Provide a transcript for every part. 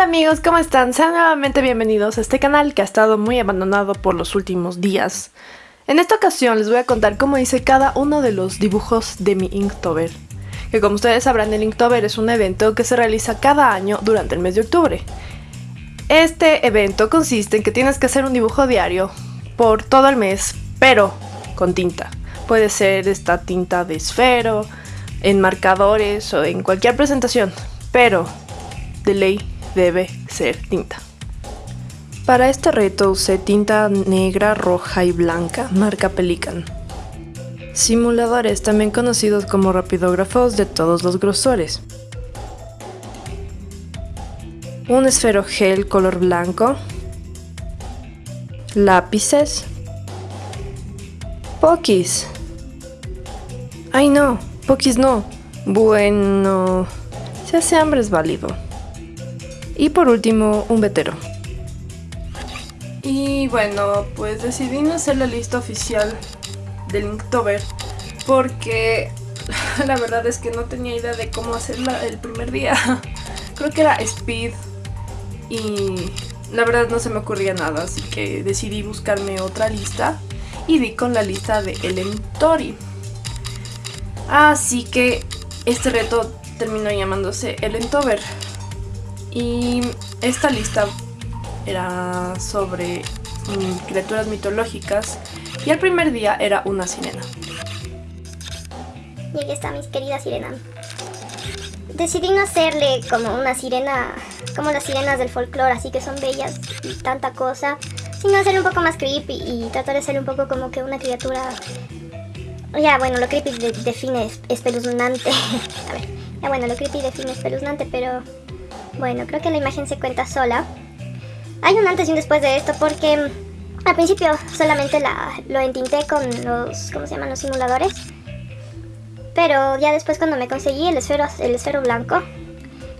Hola amigos, ¿cómo están? Sean nuevamente bienvenidos a este canal que ha estado muy abandonado por los últimos días. En esta ocasión les voy a contar cómo hice cada uno de los dibujos de mi Inktober. Que como ustedes sabrán, el Inktober es un evento que se realiza cada año durante el mes de octubre. Este evento consiste en que tienes que hacer un dibujo diario por todo el mes, pero con tinta. Puede ser esta tinta de esfero, en marcadores o en cualquier presentación, pero de ley debe ser tinta. Para este reto usé tinta negra, roja y blanca, marca Pelican. Simuladores, también conocidos como rapidógrafos de todos los grosores. Un esfero gel color blanco. Lápices. Pokis. Ay no, Pokis no. Bueno, si hace hambre es válido. Y por último, un vetero. Y bueno, pues decidí no hacer la lista oficial del Inktober porque la verdad es que no tenía idea de cómo hacerla el primer día. Creo que era Speed y la verdad no se me ocurría nada, así que decidí buscarme otra lista y di con la lista de Ellen Tori. Así que este reto terminó llamándose Ellen Tober. Y esta lista era sobre mm, criaturas mitológicas y el primer día era una sirena. Y aquí está mi querida sirena. Decidí no hacerle como una sirena, como las sirenas del folclore, así que son bellas y tanta cosa, sino hacerle un poco más creepy y tratar de hacerle un poco como que una criatura... Ya, bueno, lo creepy define espeluznante. A ver, ya bueno, lo creepy define espeluznante, pero bueno, creo que la imagen se cuenta sola. Hay un antes y un después de esto porque mm, al principio solamente la, lo entinté con los, ¿cómo se llaman? Los simuladores. Pero ya después cuando me conseguí el esfero, el esfero blanco,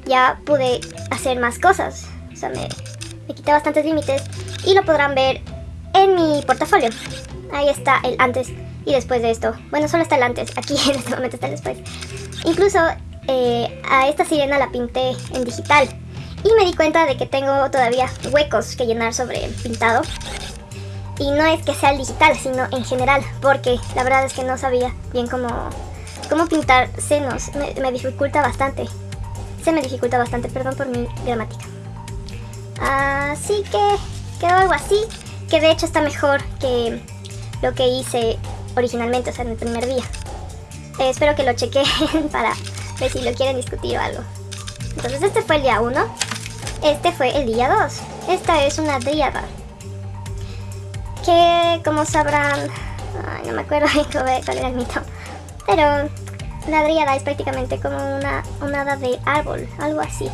ya pude hacer más cosas. O sea, me, me quité bastantes límites y lo podrán ver en mi portafolio. Ahí está el antes y después de esto. Bueno, solo está el antes, aquí en este momento está el después. Incluso eh, a esta sirena la pinté en digital. Y me di cuenta de que tengo todavía huecos que llenar sobre el pintado. Y no es que sea el digital sino en general porque la verdad es que no sabía bien cómo, cómo pintar senos. Me, dificulta bastante. Se me dificulta bastante, perdón por mi gramática. Así que quedó algo así que de hecho está mejor que lo que hice originalmente, o sea en el primer día. Eh, espero que lo chequen para si lo quieren discutir o algo. Entonces este fue el día 1. Este fue el día 2. Esta es una dríada. Que como sabrán... Ay, no me acuerdo cuál era el mito. Pero la dríada es prácticamente como una, hada de árbol, algo así.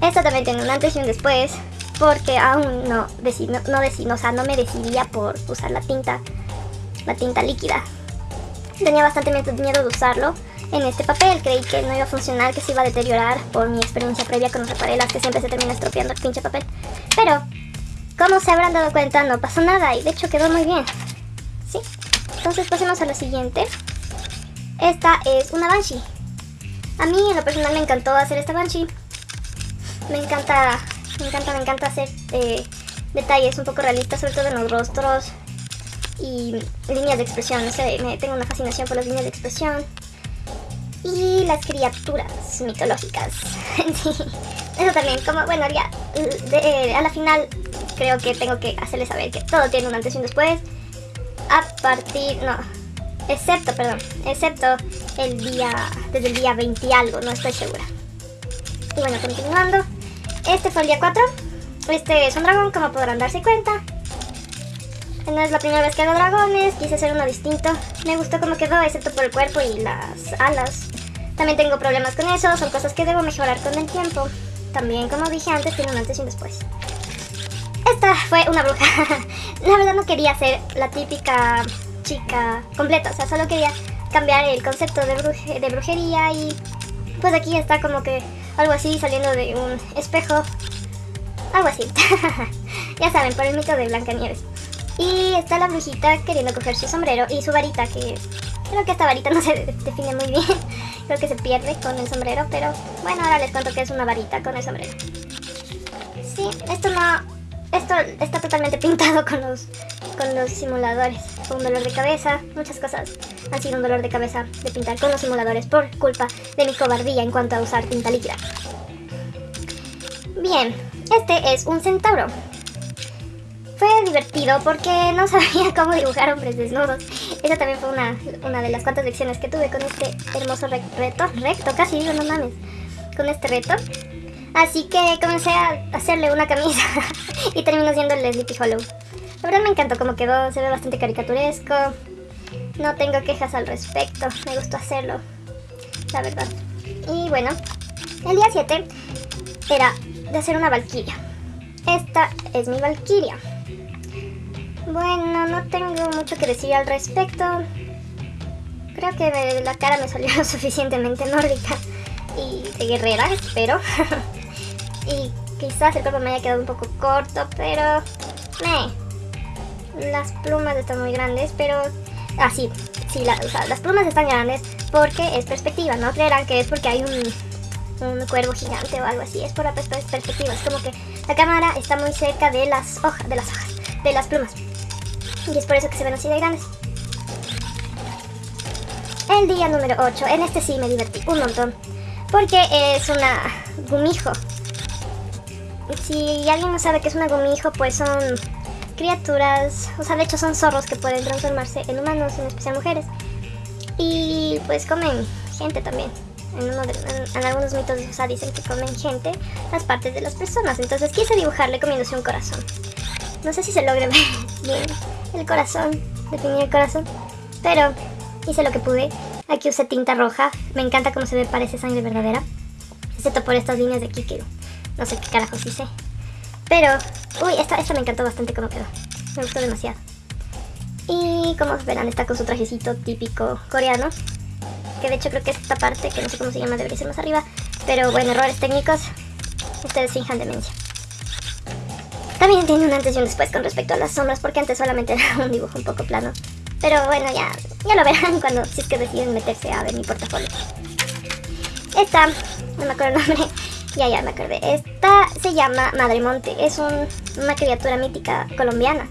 Esta también tiene un antes y un después, porque aún no, decí, no, no, o sea, no me decidía por usar la tinta, la tinta líquida. Tenía bastante miedo de usarlo, en este papel. Creí que no iba a funcionar, que se iba a deteriorar por mi experiencia previa con los reparelas que siempre se termina estropeando el pinche papel. Pero, como se habrán dado cuenta, no pasó nada y de hecho quedó muy bien. ¿Sí? Entonces pasemos a la siguiente. Esta es una Banshee. A mí en lo personal me encantó hacer esta Banshee. Me encanta, me encanta, me encanta hacer eh, detalles un poco realistas, sobre todo en los rostros y líneas de expresión. No sé, me, tengo una fascinación por las líneas de expresión y las criaturas mitológicas. eso también, como, bueno, ya, eh, a la final creo que tengo que hacerles saber que todo tiene un antes y un después. A partir, no, excepto, perdón, excepto el día, desde el día 20 y algo, no estoy segura. Y bueno, continuando, este fue el día 4. Este es un dragón, como podrán darse cuenta. No es la primera vez que hago dragones, quise hacer uno distinto. Me gustó cómo quedó, excepto por el cuerpo y las alas. También tengo problemas con eso, son cosas que debo mejorar con el tiempo. También, como dije antes, tiene un antes y un después. Esta fue una bruja. la verdad no quería ser la típica chica completa, o sea, solo quería cambiar el concepto de, de brujería y pues aquí está como que algo así saliendo de un espejo. Algo así. ya saben, por el mito de Blancanieves. Y está la brujita queriendo coger su sombrero y su varita, que creo que esta varita no se define muy bien. creo que se pierde con el sombrero, pero bueno, ahora les cuento que es una varita con el sombrero. Sí, esto no... Esto está totalmente pintado con los, con los simuladores. Fue un dolor de cabeza, muchas cosas han sido un dolor de cabeza de pintar con los simuladores por culpa de mi cobardía en cuanto a usar tinta líquida. Bien, este es un centauro. Fue divertido porque no sabía cómo dibujar hombres desnudos. Esa también fue una, una de las cuantas lecciones que tuve con este hermoso reto. Recto, casi digo, no mames. Con este reto. Así que comencé a hacerle una camisa y terminó siendo el Sleepy Hollow. La verdad me encantó cómo quedó, se ve bastante caricaturesco. No tengo quejas al respecto, me gustó hacerlo, la verdad. Y bueno, el día 7 era de hacer una valquiria. Esta es mi valquiria. Bueno, no tengo mucho que decir al respecto. Creo que la cara me salió suficientemente nórdica y de guerrera, espero. y quizás el cuerpo me haya quedado un poco corto, pero... me Las plumas están muy grandes, pero... Ah, sí, sí las plumas están grandes porque es perspectiva. No creerán que es porque hay un, un cuervo gigante o algo así. Es por la perspectiva. Es como que la cámara está muy cerca de las hojas, de las hojas, de las plumas. Y es por eso que se ven así de grandes. El día número 8, en este sí me divertí un montón. Porque es una gumijo. Si alguien no sabe qué es una gumijo, pues son criaturas, o sea, de hecho son zorros que pueden transformarse en humanos, en especial mujeres. Y pues comen gente también. En, algunos mitos o sea, dicen que comen gente las partes de las personas. Entonces quise dibujarle comiéndose un corazón. No sé si se logre ver bien el corazón, definir el corazón. Pero hice lo que pude. Aquí usé tinta roja. Me encanta cómo se ve, parece sangre verdadera. Excepto por estas líneas de aquí que no sé qué carajos hice. Pero, uy, esta, esta me encantó bastante cómo quedó. Me gustó demasiado. Y como verán, está con su trajecito típico coreano. Que de hecho creo que esta parte, que no sé cómo se llama, debería ser más arriba. Pero bueno, errores técnicos. Ustedes finjan demencia. También tiene un antes y un después con respecto a las sombras, porque antes solamente era un dibujo un poco plano. Pero bueno, ya, ya lo verán cuando, si es que deciden meterse a ver mi portafolio. Esta, no me acuerdo el nombre, ya, ya me acordé. Esta se llama Madre Monte. Es una criatura mítica colombiana.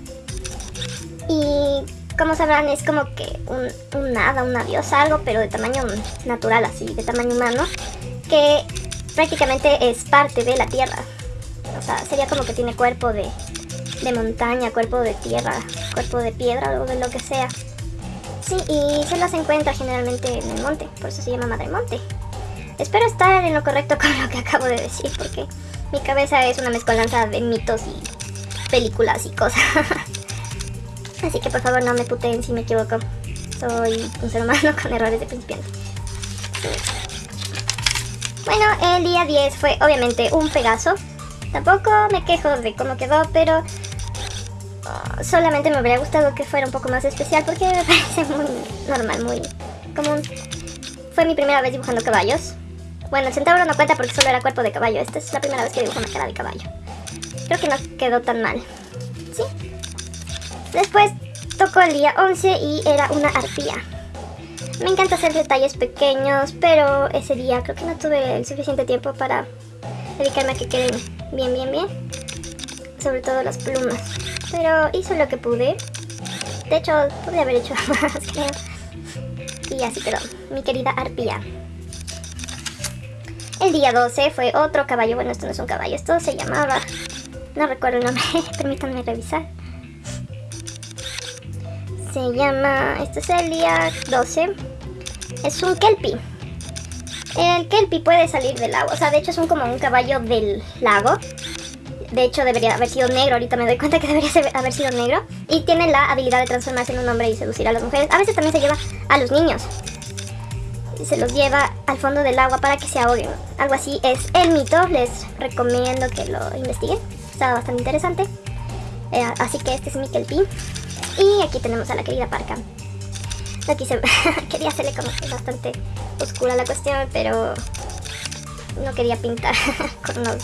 Y como sabrán es como que un, un hada, una diosa, algo, pero de tamaño natural así, de tamaño humano. Que prácticamente es parte de la tierra. O sea, sería como que tiene cuerpo de, de montaña, cuerpo de tierra, cuerpo de piedra o de lo que sea. Sí, y se las encuentra generalmente en el monte, por eso se llama Madre Monte. Espero estar en lo correcto con lo que acabo de decir, porque mi cabeza es una mezcolanza de mitos y películas y cosas. Así que por favor no me puteen si me equivoco. Soy un ser humano con errores de principiante. Bueno, el día 10 fue obviamente un Pegaso. Tampoco me quejo de cómo quedó, pero ah, solamente me habría gustado que fuera un poco más especial porque me parece muy normal, muy común. Fue mi primera vez dibujando caballos. Bueno, el centauro no cuenta porque solo era cuerpo de caballo. Esta es la primera vez que dibujo una cara de caballo. Creo que no quedó tan mal. ¿Sí? Después tocó el día 11 y era una arpía. Me encanta hacer detalles pequeños, pero ese día creo que no tuve el suficiente tiempo para dedicarme a que queden bien, bien, bien. Sobre todo las plumas. Pero hice lo que pude. De hecho, pude haber hecho más, creo. Y así quedó, mi querida arpía. El día 12 fue otro caballo, bueno esto no es un caballo, esto se llamaba, no recuerdo el nombre, permítanme revisar. Se llama, este es el día 12, es un kelpie. El kelpie puede salir del agua, o sea de hecho es como un caballo del lago. De hecho debería haber sido negro, ahorita me doy cuenta que debería haber sido negro. Y tiene la habilidad de transformarse en un hombre y seducir a las mujeres. A veces también se lleva a los niños se los lleva al fondo del agua para que se ahoguen. Algo así es el mito, les recomiendo que lo investiguen, está bastante interesante. Eh, así que este es mi Kelpie. Y aquí tenemos a la querida Parca. Aquí se... quería hacerle como que bastante oscura la cuestión, pero no quería pintar con los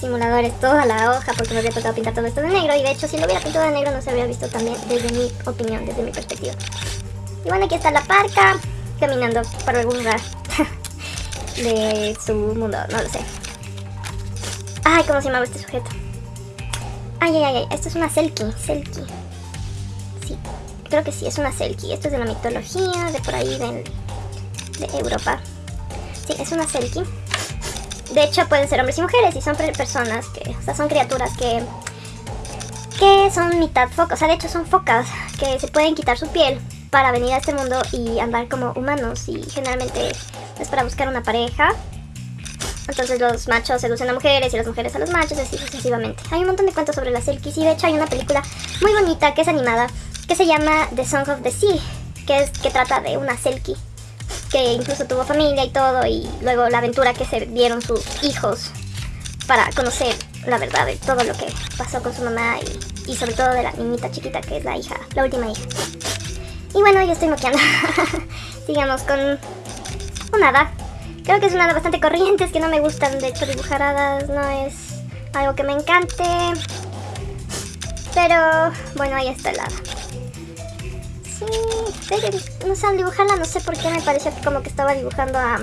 simuladores toda la hoja porque me había tocado pintar todo esto de negro y de hecho si lo hubiera pintado de negro no se habría visto también desde mi opinión, desde mi perspectiva. Y bueno, aquí está la parca caminando por algún lugar de su mundo, no lo sé. Ay, ¿cómo se llamaba este sujeto? Ay, ay, ay, esto es una Selkie, Selkie. Creo que sí, es una Selkie. Esto es de la mitología, de por ahí, de, de Europa. Sí, es una Selkie. De hecho, pueden ser hombres y mujeres y son personas que, o sea, son criaturas que que son mitad focas, o sea, de hecho son focas que se pueden quitar su piel para venir a este mundo y andar como humanos y generalmente es para buscar una pareja. Entonces los machos seducen a mujeres y las mujeres a los machos, así sucesivamente. Hay un montón de cuentos sobre las Selkies y de hecho hay una película muy bonita que es animada que se llama The Song of the Sea, que, es, que trata de una Selkie que incluso tuvo familia y todo y luego la aventura que se dieron sus hijos para conocer la verdad de todo lo que pasó con su mamá y, sobre todo de la niñita chiquita que es la hija, la última hija. Y bueno, yo estoy moqueando. Sigamos con un hada. Creo que es una hada bastante corriente, es que no me gustan de hecho dibujar hadas, no es algo que me encante. Pero bueno, ahí está el hada. Sí, no sé, dibujarla no sé por qué me pareció como que estaba dibujando a...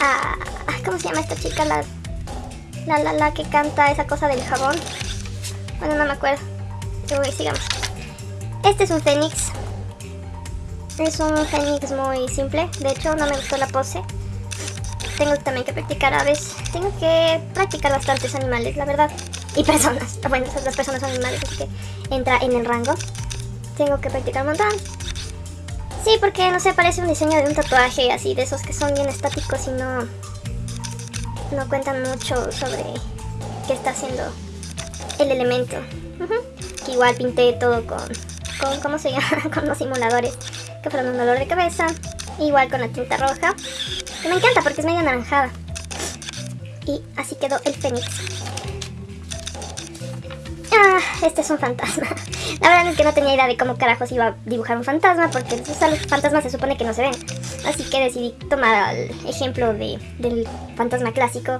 a ¿Cómo se llama esta chica? La la la que canta esa cosa del jabón. Bueno, no me acuerdo. Uy, sigamos. Este es un fénix. Es un fénix muy simple. De hecho, no me gustó la pose. Tengo también que practicar aves. Tengo que practicar bastantes animales, la verdad. Y personas. Bueno, las personas son animales, así que entra en el rango. Tengo que practicar un montón. Sí, porque no sé, parece un diseño de un tatuaje así, de esos que son bien estáticos y no, no cuentan mucho sobre qué está haciendo el elemento. igual pinté todo con, con, ¿cómo se llama? con los simuladores que fueron un dolor de cabeza. Igual con la tinta roja, que me encanta porque es medio anaranjada. Y así quedó el fénix. Este es un fantasma. La verdad es que no tenía idea de cómo carajos iba a dibujar un fantasma porque los fantasmas se supone que no se ven. Así que decidí tomar el ejemplo de, del fantasma clásico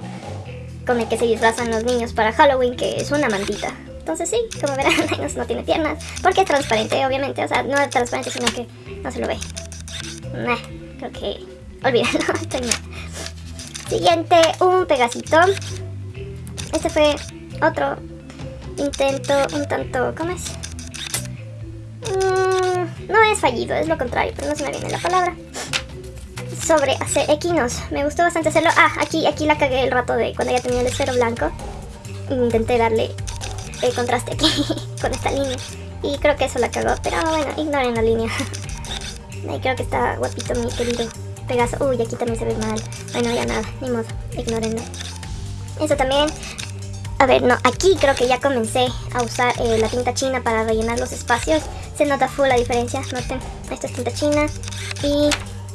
con el que se disfrazan los niños para Halloween, que es una mantita. Entonces sí, como verán, no tiene piernas, porque es transparente, obviamente. O sea, no es transparente, sino que no se lo ve. creo que... Olvídalo, estoy mal. Siguiente, un pegacito. Este fue otro intento un tanto... ¿Cómo es? Mm, no es fallido, es lo contrario, pero no se me viene la palabra. Sobre hacer equinos. Me gustó bastante hacerlo. Ah, aquí, aquí la cagué el rato de cuando ya tenía el esfero blanco. Intenté darle el contraste aquí con esta línea. Y creo que eso la cagó, pero bueno, ignoren la línea. Ahí creo que está guapito mi querido Pegaso. Uy, aquí también se ve mal. Bueno, ya nada, ni modo, ignorenlo. Eso también a ver, no, aquí creo que ya comencé a usar eh, la tinta china para rellenar los espacios. Se nota full la diferencia, noten. Esto es tinta china y...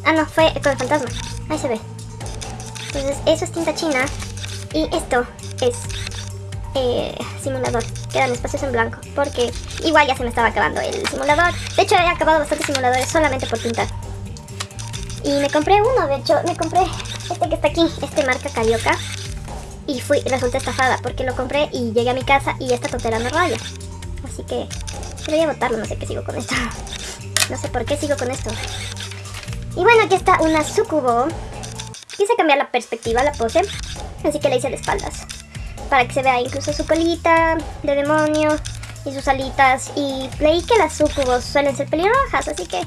Ah, no, fue con el fantasma. Ahí se ve. Entonces, eso es tinta china y esto es eh, simulador. Quedan espacios en blanco porque igual ya se me estaba acabando el simulador. De hecho, he acabado bastantes simuladores solamente por pintar. Y me compré uno, de hecho, me compré este que está aquí, este marca Carioca y fui, resulté estafada porque lo compré y llegué a mi casa y esta tontera me raya. Así que voy a botarlo, no sé qué sigo con esto. No sé por qué sigo con esto. Y bueno, aquí está una sucubo. Quise cambiar la perspectiva, la pose, así que le hice de espaldas. Para que se vea incluso su colita de demonio y sus alitas. Y leí que las sucubos suelen ser pelirrojas, así que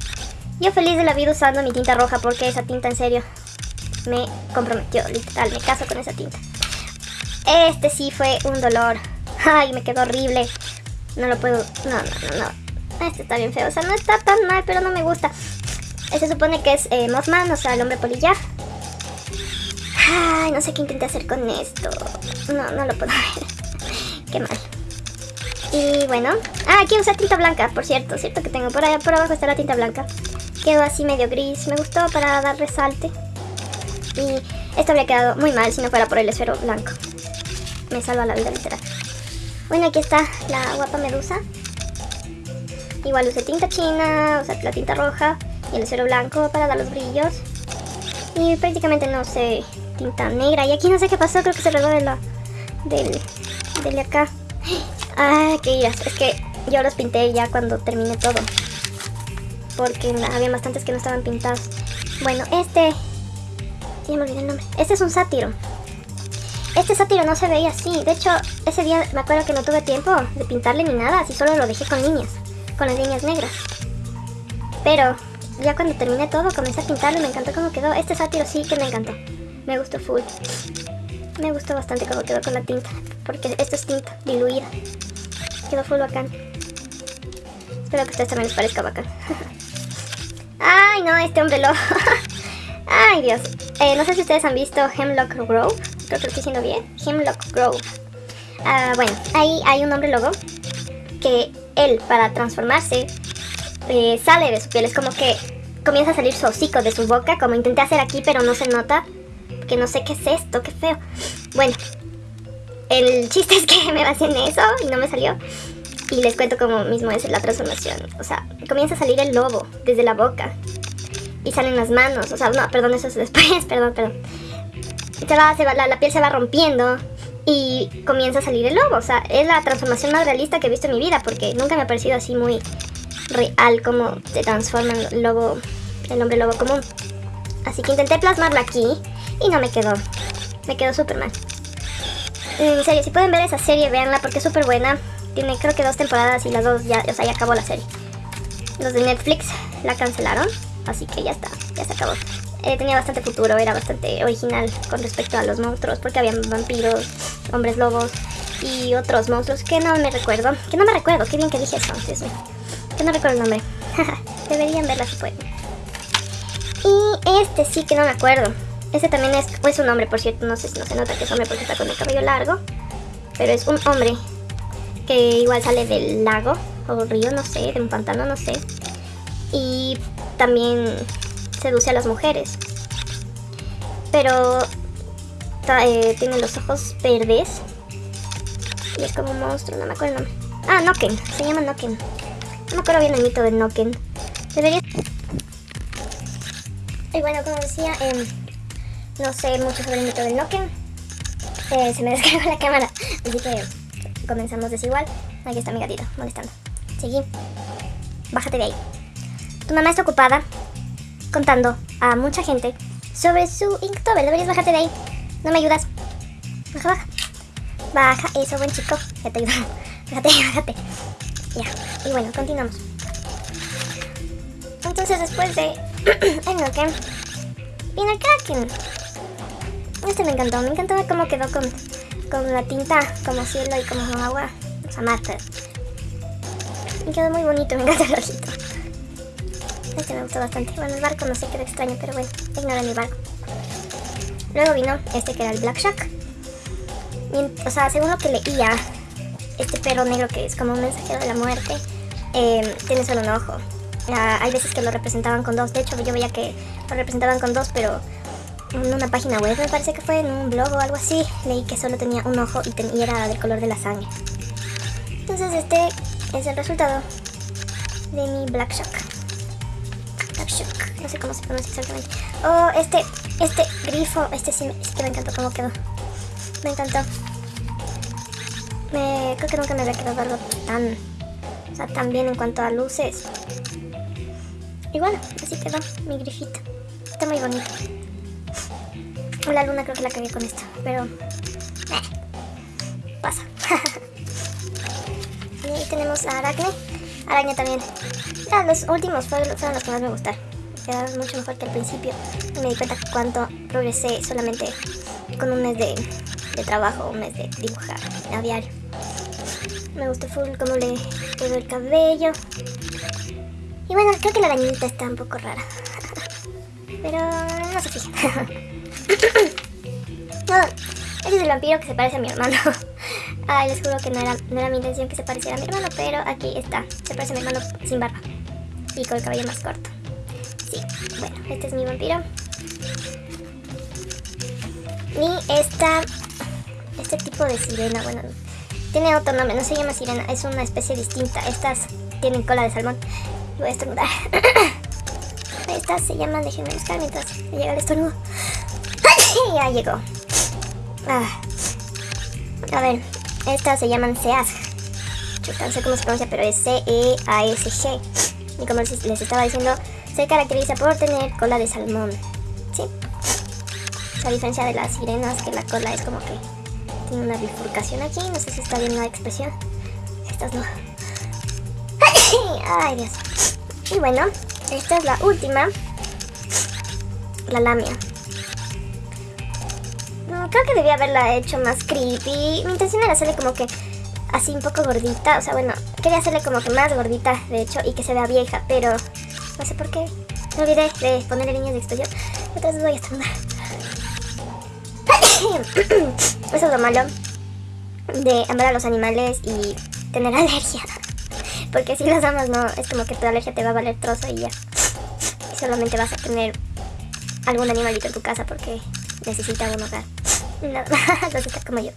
yo feliz de la vida usando mi tinta roja porque esa tinta en serio me comprometió, literal, me caso con esa tinta. Este sí fue un dolor. Ay, me quedó horrible. No lo puedo... No, no, no, no. Este está bien feo. O sea, no está tan mal, pero no me gusta. Se supone que es eh, Mothman, o sea, el hombre polilla. Ay, no sé qué intenté hacer con esto. No, no lo puedo ver. qué mal. Y bueno. Ah, aquí usa tinta blanca, por cierto. Cierto que tengo por allá, por abajo está la tinta blanca. Quedó así medio gris. Me gustó para dar resalte. Y esto habría quedado muy mal si no fuera por el esfero blanco me salva la vida literal. Bueno, aquí está la guapa medusa. Igual usé tinta china, usé la tinta roja y el acero blanco para dar los brillos. Y prácticamente no sé tinta negra. Y aquí no sé qué pasó, creo que se regó de la... Del, de acá. Ah, qué iras. Es que yo los pinté ya cuando terminé todo. Porque había bastantes que no estaban pintados. Bueno, este... Ya me olvidé el nombre. Este es un sátiro. Este sátiro no se veía así. De hecho, ese día me acuerdo que no tuve tiempo de pintarle ni nada, así solo lo dejé con líneas, con las líneas negras. Pero ya cuando terminé todo, comencé a pintarlo y me encantó cómo quedó. Este sátiro sí que me encantó. Me gustó full. Me gustó bastante cómo quedó con la tinta, porque esto es tinta diluida. Quedó full bacán. Espero que a ustedes también les parezca bacán. Ay, no, este hombre lobo. Ay, Dios. Eh, no sé si ustedes han visto Hemlock Grove. Creo que lo estoy diciendo bien. Hemlock Grove. Ah, bueno, ahí hay un hombre lobo que él, para transformarse, eh, sale de su piel. Es como que comienza a salir su hocico de su boca, como intenté hacer aquí, pero no se nota. Porque no sé qué es esto, qué feo. Bueno, el chiste es que me basé en eso y no me salió. Y les cuento cómo mismo es la transformación. O sea, comienza a salir el lobo desde la boca y salen las manos. O sea, no, perdón, eso es después, perdón, perdón. Se va, se va, la, piel se va rompiendo y comienza a salir el lobo. O sea, es la transformación más realista que he visto en mi vida porque nunca me ha parecido así muy real como se transforma el lobo, el hombre lobo común. Así que intenté plasmarla aquí y no me quedó. Me quedó súper mal. En serio, si pueden ver esa serie, véanla porque es súper buena. Tiene creo que dos temporadas y las dos ya, o sea, ya acabó la serie. Los de Netflix la cancelaron. Así que ya está, ya se acabó. Eh, tenía bastante futuro, era bastante original con respecto a los monstruos, porque habían vampiros, hombres lobos y otros monstruos que no me recuerdo. Que no me recuerdo, qué bien que dije eso, Dios Que no recuerdo el nombre. Deberían verla si pueden. Y este sí que no me acuerdo. Este también es, es un hombre, por cierto, no sé si no se nota que es hombre porque está con el cabello largo. Pero es un hombre que igual sale del lago o río, no sé, de un pantano, no sé. Y también seduce a las mujeres. Pero eh, tiene los ojos verdes. Y es como un monstruo, no me acuerdo el nombre. Ah, Noken, se llama Noken. No me acuerdo bien el mito de Noken. Debería... Y bueno, como decía, em, no sé mucho sobre el mito de Noken. Eh, se me descargó la cámara, así que comenzamos desigual. Aquí está mi gatito, molestando. Seguí. Bájate de ahí. Tu mamá está ocupada contando a mucha gente sobre su Inktober. Deberías bajarte de ahí. No me ayudas. Baja, baja. Baja, eso, buen chico. Ya te ayudo. Bájate, bájate. Ya. Y bueno, continuamos. Entonces después de el Noken, viene Kraken. Este me encantó. Me encantó cómo quedó con, con la tinta como cielo y como agua. O sea, mar, Me quedó muy bonito. Me encanta el ojito. Este me gustó bastante. Bueno, el barco no sé, quedó extraño, pero bueno, ignora mi barco. Luego vino este que era el Black Shark. o sea, según lo que leía, este perro negro que es como un mensajero de la muerte, eh, tiene solo un ojo. hay veces que lo representaban con dos. De hecho, yo veía que lo representaban con dos, pero en una página web, me parece que fue en un blog o algo así, leí que solo tenía un ojo y, y era del color de la sangre. Entonces este es el resultado de mi Black No sé cómo se pronuncia exactamente. Oh, este, este grifo, este sí, que me encantó cómo quedó. Me encantó. Me, creo que nunca me había quedado algo tan, o sea, tan bien en cuanto a luces. Y bueno, así quedó mi grifito. Está muy bonito. La luna creo que la cagué con esto, pero... Eh, pasa. y ahí tenemos a Aracne. Araña también. Ya, los últimos fueron, los que más me gustaron. Quedaron mucho mejor que al principio. Y me di cuenta cuánto progresé solamente con un mes de, de trabajo, un mes de dibujar a diario. Me gustó full cómo le quedó el cabello. Y bueno, creo que la arañita está un poco rara. Pero no se fijen. no, es el vampiro que se parece a mi hermano. Ay, les juro que no era, no era mi intención que se pareciera a mi hermano, pero aquí está. Se parece a mi hermano sin barba. Y con el cabello más corto. Este es mi vampiro. Y esta... Este tipo de sirena, bueno, tiene otro nombre, no se llama sirena, es una especie distinta. Estas tienen cola de salmón. Voy a estornudar. Estas se llaman, déjenme buscar mientras llega el estornudo. ya llegó. Ah. A ver, estas se llaman SEASG. no sé cómo se pronuncia, pero es C-E-A-S-G. Y como les estaba diciendo, se caracteriza por tener cola de salmón. ¿Sí? A diferencia de las sirenas, que la cola es como que Tiene una bifurcación aquí, no sé si está bien la expresión. Estas no. Ay, Dios. Y bueno, esta es la última. La lamia. creo que debía haberla hecho más creepy. Mi intención era hacerle como que así un poco gordita. O sea, bueno, quería hacerle como que más gordita, de hecho, y que se vea vieja, pero no sé por qué. Me olvidé de ponerle líneas de expresión. Entonces voy a estornudar. Eso es lo malo de amar a los animales y tener alergia. Porque si los amas no, es como que tu alergia te va a valer trozo y ya. Solamente vas a tener algún animalito en tu casa porque necesita un hogar. Más, así como yo.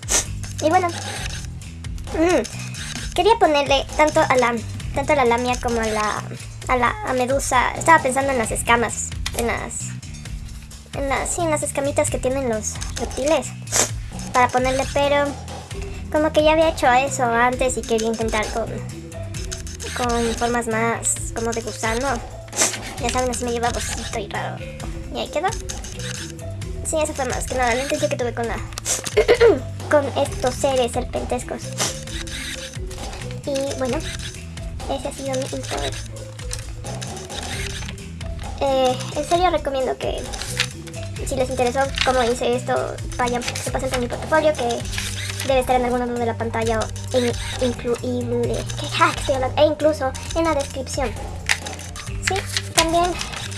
Y bueno, mm, quería ponerle tanto a la tanto a la lamia como a la a la medusa. Estaba pensando en las escamas, en las en las sí, en las escamitas que tienen los reptiles para ponerle, pero como que ya había hecho eso antes y quería intentar con con formas más como de gusano. Ya saben, así me lleva babosito y raro. Y ahí quedó. Sí, eso fue más que nada la intención que tuve con la con estos seres serpentescos. Y bueno, ese ha sido mi Inktober. Eh, en serio recomiendo que si les interesó cómo hice esto, vayan, se pasen por mi portafolio que debe estar en algún lado de la pantalla o en incluible, e incluso en la descripción. Sí, también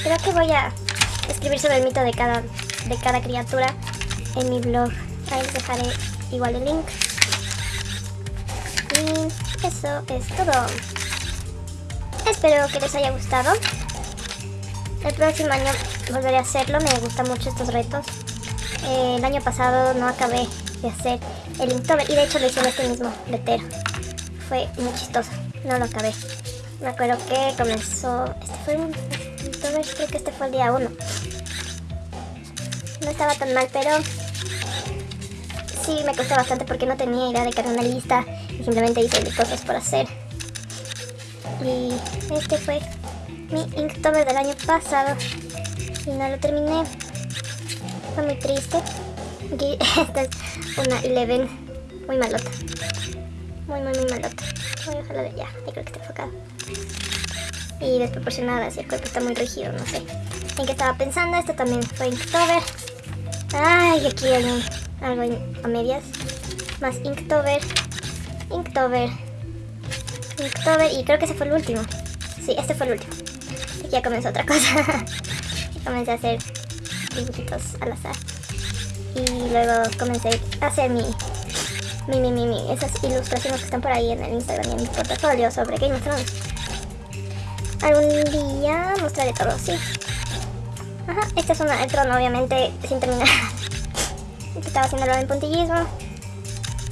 creo que voy a escribir sobre el mito de cada, de cada criatura en mi blog. Ahí les dejaré igual el link. Y eso es todo. Espero que les haya gustado. El próximo año volveré a hacerlo, me gustan mucho estos retos. Eh, el año pasado no acabé de hacer el Inktober y de hecho lo hice en este mismo letero. Fue muy chistoso, no lo acabé. Me acuerdo que comenzó, este fue un Inktober, creo que este fue el día 1. No estaba tan mal, pero sí me costó bastante porque no tenía idea de era una lista y simplemente hice cosas por hacer. Y este fue mi Inktober del año pasado y no lo terminé. Fue muy triste. Aquí, esta es una Eleven muy malota. Muy, muy, muy malota. Voy a dejarla de allá. Ahí creo que está enfocado. Y desproporcionada, si el cuerpo está muy rígido, no sé. ¿En qué estaba pensando? Esto también fue Inktober. Ay, aquí hay algo a medias. Más Inktober. Inktober. Inktober. Y creo que ese fue el último. Sí, este fue el último. Ya comenzó otra cosa. comencé a hacer dibujitos al azar y luego comencé a hacer mi, mi, mi, mi, mi, esas ilustraciones que están por ahí en el Instagram y en mi portafolio sobre Game of Thrones. Algún día mostraré todo, sí. Ajá, este es una, trono obviamente sin terminar. Estaba haciéndolo en puntillismo.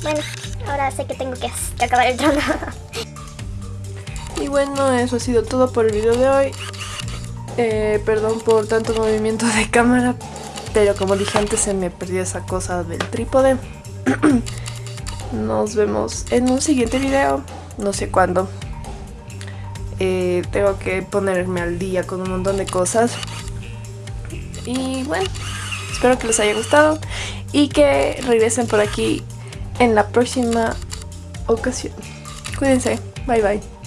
Bueno, ahora sé que tengo que acabar el trono. y bueno, eso ha sido todo por el video de hoy. Eh, perdón por tanto movimiento de cámara, pero como dije antes se me perdió esa cosa del trípode. Nos vemos en un siguiente video, no sé cuándo. Eh, tengo que ponerme al día con un montón de cosas. Y bueno, espero que les haya gustado y que regresen por aquí en la próxima ocasión. Cuídense, bye bye.